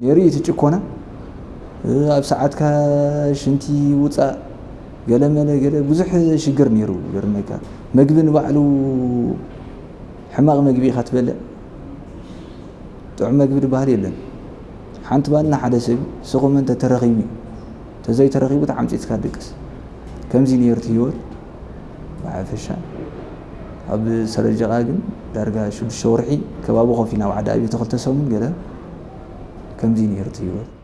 نيري تشكونا أب ساعات كشنتي وطا قال ملا قال بزح شجر نيرو. جرميكا مقبن بعلو حماغ مقبي خاتبلع طعم مقبي بحر يلن. حنت بالنا حدا سب. سقوم انت ترغيمي. تزي ترغيبو تعمتي تكادكس كمزي نيرتي يول عفشا أب سرجعاجن درجة شو الشورحي. كبابو خفينا وعدا أبي تخلت سومن. قال 跟进你的机会。